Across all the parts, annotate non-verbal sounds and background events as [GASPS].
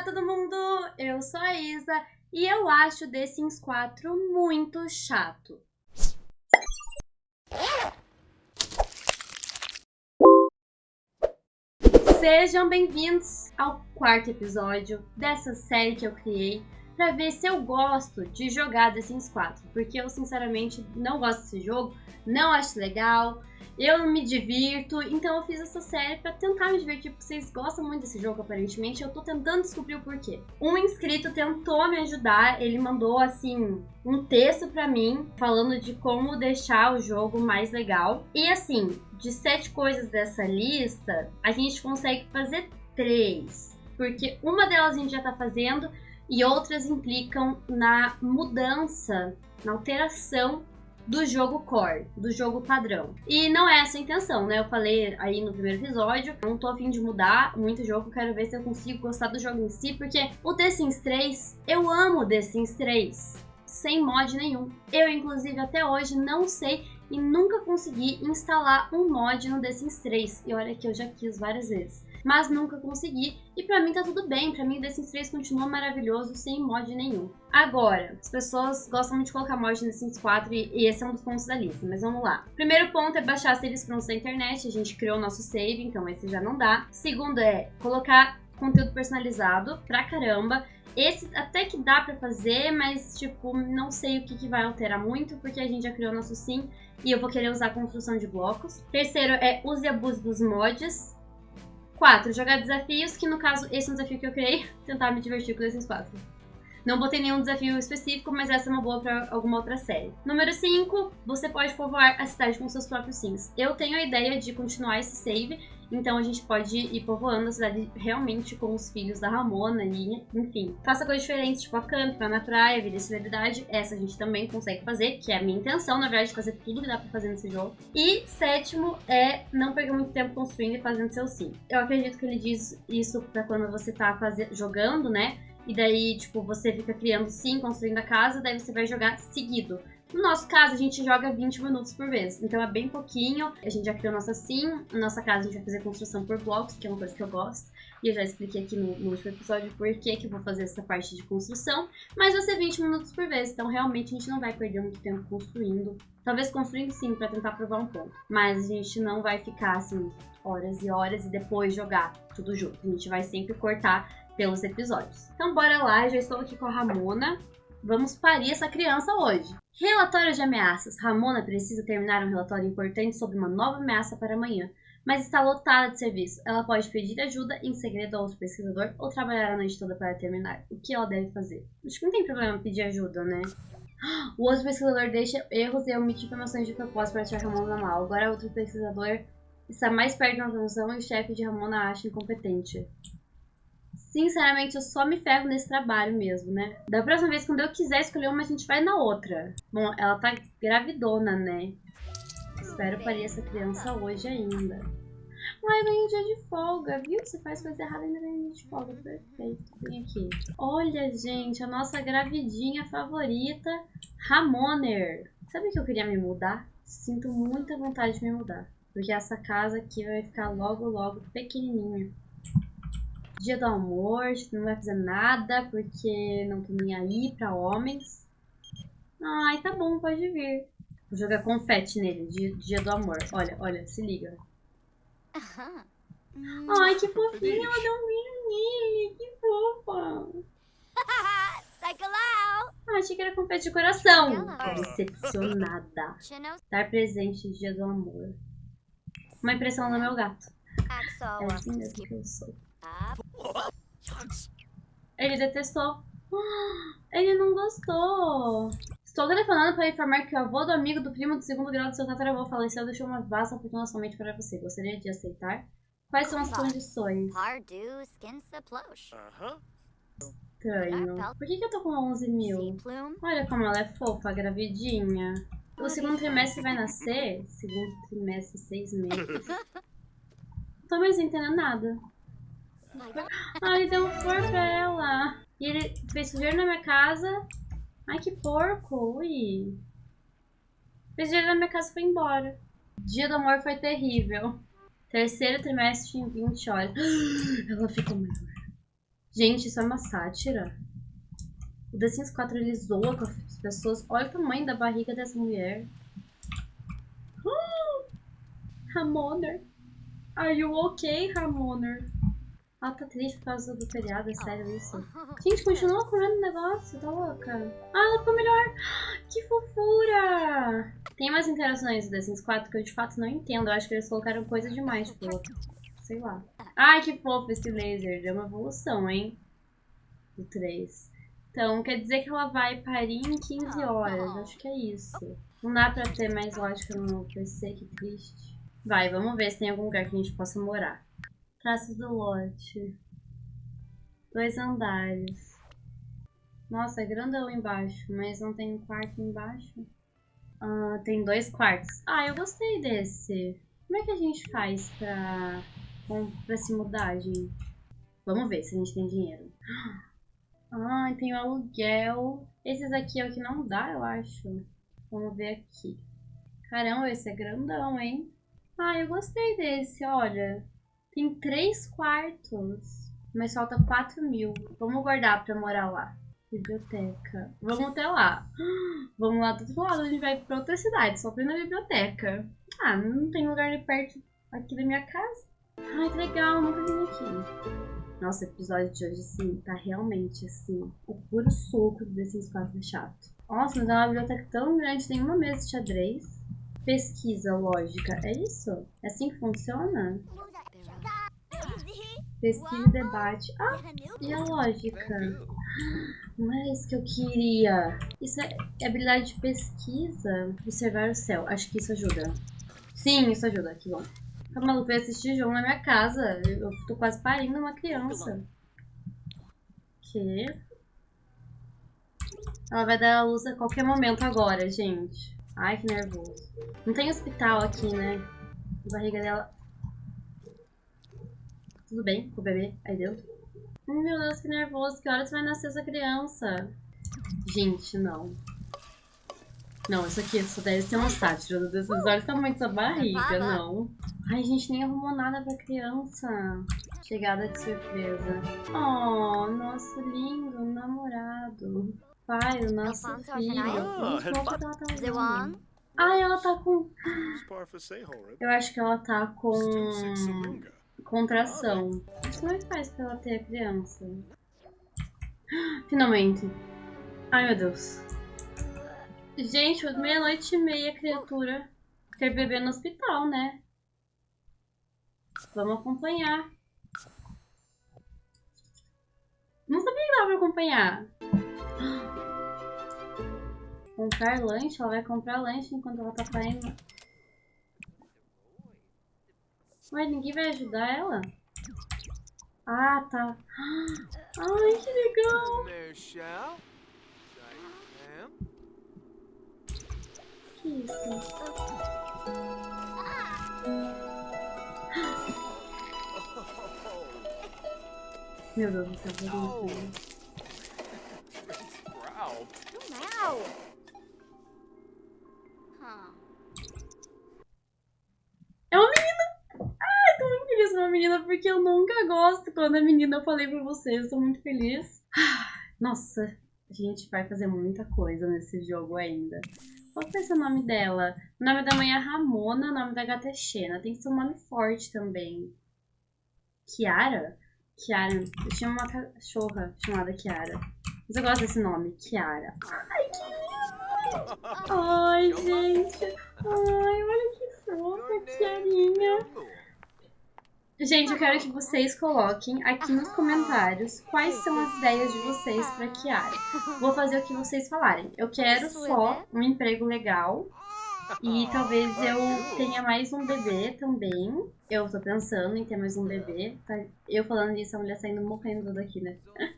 Olá todo mundo, eu sou a Isa e eu acho The Sims 4 muito chato. Sejam bem-vindos ao quarto episódio dessa série que eu criei para ver se eu gosto de jogar The Sims 4, porque eu sinceramente não gosto desse jogo, não acho legal, eu não me divirto, então eu fiz essa série para tentar me divertir, porque vocês gostam muito desse jogo, aparentemente. Eu tô tentando descobrir o porquê. Um inscrito tentou me ajudar, ele mandou, assim, um texto para mim, falando de como deixar o jogo mais legal. E, assim, de sete coisas dessa lista, a gente consegue fazer três. Porque uma delas a gente já tá fazendo e outras implicam na mudança, na alteração do jogo core, do jogo padrão. E não é essa a intenção, né? Eu falei aí no primeiro episódio, não tô afim de mudar muito jogo, quero ver se eu consigo gostar do jogo em si, porque o The Sims 3, eu amo The Sims 3, sem mod nenhum. Eu, inclusive, até hoje não sei e nunca consegui instalar um mod no The Sims 3. E olha que eu já quis várias vezes mas nunca consegui. E pra mim tá tudo bem, pra mim The Sims 3 continua maravilhoso, sem mod nenhum. Agora, as pessoas gostam muito de colocar mod no Sims 4 e, esse é um dos pontos da lista, mas vamos lá. Primeiro ponto é baixar saves prontos da internet, a gente criou o nosso save, então esse já não dá. Segundo é colocar conteúdo personalizado pra caramba. Esse até que dá pra fazer, mas, tipo, não sei o que, que vai alterar muito, porque a gente já criou nosso sim e eu vou querer usar a construção de blocos. Terceiro é use e abuse dos mods. 4. Jogar desafios, que no caso, esse é um desafio que eu criei, [LAUGHS] tentar me divertir com esses quatro. Não botei nenhum desafio específico, mas essa é uma boa para alguma outra série. Número 5, você pode povoar a cidade com seus próprios sims. Eu tenho a ideia de continuar esse save então a gente pode ir povoando a cidade realmente com os filhos da Ramona e, enfim. Faça coisas diferentes, tipo a camp, vá na praia, vida e celebridade. Essa a gente também consegue fazer, que é a minha intenção, na verdade, fazer tudo que dá pra fazer nesse jogo. E sétimo é não perder muito tempo construindo e fazendo seu sim. Eu acredito que ele diz isso pra quando você tá fazer, jogando, né? E daí, tipo, você fica criando sim, construindo a casa, daí você vai jogar seguido. No nosso caso, a gente joga 20 minutos por vez, então é bem pouquinho. A gente já criou nossa sim, na nossa casa a gente vai fazer construção por blocos, que é uma coisa que eu gosto. E eu já expliquei aqui no, no último episódio por que, que eu vou fazer essa parte de construção. Mas vai ser 20 minutos por vez, então realmente a gente não vai perder muito tempo construindo. Talvez construindo sim, para tentar provar um ponto. Mas a gente não vai ficar assim, horas e horas e depois jogar tudo junto. A gente vai sempre cortar pelos episódios. Então bora lá, já estou aqui com a Ramona. Vamos parir essa criança hoje. Relatório de ameaças. Ramona precisa terminar um relatório importante sobre uma nova ameaça para amanhã, mas está lotada de serviço. Ela pode pedir ajuda em segredo a outro pesquisador ou trabalhar a noite toda para terminar. O que ela deve fazer? Acho que não tem problema pedir ajuda, né? [GASPS] O outro pesquisador deixa erros e omite informações de propósito para tirar Ramona mal. Agora, outro pesquisador está mais perto da transmissão e o chefe de Ramona acha incompetente. Sinceramente, eu só me ferro nesse trabalho mesmo, né? Da próxima vez, quando eu quiser escolher uma, a gente vai na outra. Bom, ela tá gravidona, né? Espero parir essa criança hoje ainda. Ai, ganhei dia de folga, viu? Você faz coisa errada ainda ganha dia de folga. Perfeito. Vem aqui. Olha, gente, a nossa gravidinha favorita, Ramoner. Sabe que eu queria me mudar? Sinto muita vontade de me mudar. Porque essa casa aqui vai ficar logo, logo pequenininha. Dia do amor, não vai fazer nada porque não tô nem aí pra homens. Ai, tá bom, pode vir. Vou jogar confete nele, dia, dia do amor. Olha, olha, se liga. Ai, que fofinha, ela deu um beijo nele, que fofa. [LAUGHS] Ah, achei que era confete de coração. Decepcionada. Estar presente dia do amor. Uma impressão no meu gato. É assim mesmo que eu sou. Ele detestou. [GASPS] Ele não gostou. Estou telefonando para informar que o avô do amigo do primo do segundo grau do seu tataravô faleceu deixou uma vasta fortuna somente para você. Gostaria de aceitar? Quais são as condições? Estranho. Por que, que eu tô com 11 mil? Olha como ela é fofa, gravidinha. O segundo trimestre vai nascer? Segundo trimestre, seis meses. Não [LAUGHS] tô mais entendendo nada. Ai, ele deu um flor pra ela. E ele fez sujeira na minha casa. Ai, que porco. Ui. Fez sujeira na minha casa e foi embora. Dia do amor foi terrível. Terceiro trimestre em 20 horas. [GASPS] Ela ficou maior. Gente, isso é uma sátira? O The Sims 4 ele zoa com as pessoas. Olha o tamanho da barriga dessa mulher. [GASPS] Ramoner. Are you okay, Ramoner? Ela tá triste por causa do feriado, é sério isso? [LAUGHS] Gente, continua comendo o negócio, tá louca? Ah, ela ficou melhor! [GASPS] Que fofura! Tem mais interações do The Sims 4 que eu de fato não entendo. Eu acho que eles colocaram coisa demais, tipo, sei lá. Ai, que fofo esse laser. Deu uma evolução, hein? Do 3. Então, quer dizer que ela vai parir em 15 horas. Acho que é isso. Não dá pra ter mais lógica no PC, que triste. Vai, vamos ver se tem algum lugar que a gente possa morar. Traços do lote. Dois andares. Nossa, é grandão embaixo, mas não tem um quarto embaixo. Ah, tem dois quartos. Ah, eu gostei desse. Como é que a gente faz pra, pra se mudar, gente? Vamos ver se a gente tem dinheiro. Ah, tem o aluguel. Esses aqui é o que não dá, eu acho. Vamos ver aqui. Caramba, esse é grandão, hein? Ah, eu gostei desse, olha. Tem três quartos, mas falta 4 mil. Vamos guardar pra morar lá. Biblioteca. Vamos até lá. [GASPS] Vamos lá do outro lado, a gente vai pra outra cidade, só pra ir na biblioteca. Ah, não tem lugar de perto aqui da minha casa. Ai, que legal, nunca vim aqui. Nossa, o episódio de hoje, sim, tá realmente, assim, o puro soco desses quatro chato. Nossa, mas é uma biblioteca tão grande, tem uma mesa de xadrez. Pesquisa lógica, é isso? É assim que funciona? Pesquisa e debate. Ah, e a lógica? Não era isso que eu queria. Isso é habilidade de pesquisa. Observar o céu. Acho que isso ajuda. Sim, isso ajuda. Que bom. Tá maluco? Vai assistir jogo na minha casa. Eu tô quase parindo uma criança. Que? Ela vai dar a luz a qualquer momento agora, gente. Ai, que nervoso. Não tem hospital aqui, né? A barriga dela tudo bem com o bebê aí dentro? Meu Deus, que nervoso. Que horas vai nascer essa criança? Gente, não. Não, isso aqui só deve ser uma sátira. Desses olhos tamanho dessa barriga, não. Ai, gente, nem arrumou nada pra criança. Chegada de surpresa. Oh, nosso lindo namorado. Pai, o nosso filho. Muito ela tá. Ai, ela tá com... Eu acho que ela tá com contração. Como é que faz pra ela ter a criança? [GASPS] Finalmente. Ai, meu Deus. Gente, meia-noite e meia, criatura. Ter bebê no hospital, né? Vamos acompanhar. Não sabia que dava pra acompanhar. [GASPS] Comprar lanche? Ela vai comprar lanche enquanto ela tá saindo. Ué, ninguém vai ajudar ela? Ah, tá. Ai, que legal! Que isso? Meu Deus do céu, vou menina, porque eu nunca gosto quando a menina eu falei pra vocês. Eu tô muito feliz. [SIGHS] Nossa, a gente vai fazer muita coisa nesse jogo ainda. Qual vai ser o nome dela? O nome da mãe é Ramona, o nome da gata é Xena. Tem que ser um nome forte também. Kiara? Kiara. Eu tinha uma cachorra chamada Kiara. Mas eu gosto desse nome, Kiara. Ai, que lindo! [LAUGHS] Ai, gente. Ai, olha que fofa, Kiarinha. Gente, eu quero que vocês coloquem aqui nos comentários quais são as ideias de vocês para Kiara. Vou fazer o que vocês falarem. Eu quero só um emprego legal e talvez eu tenha mais um bebê também. Eu tô pensando em ter mais um bebê. Tá? Eu falando isso, a mulher saindo morrendo daqui, né? [LAUGHS]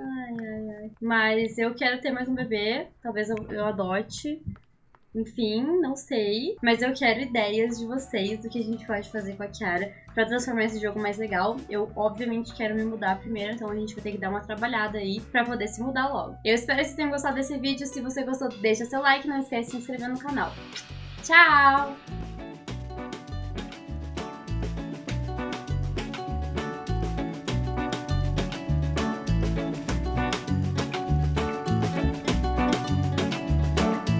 Ai, ai, ai. Mas eu quero ter mais um bebê. Talvez eu, eu adote. Enfim, não sei. Mas eu quero ideias de vocês do que a gente pode fazer com a Kiara pra transformar esse jogo mais legal. Eu, obviamente, quero me mudar primeiro, então a gente vai ter que dar uma trabalhada aí pra poder se mudar logo. Eu espero que vocês tenham gostado desse vídeo. Se você gostou, deixa seu like. Não esquece de se inscrever no canal. Tchau!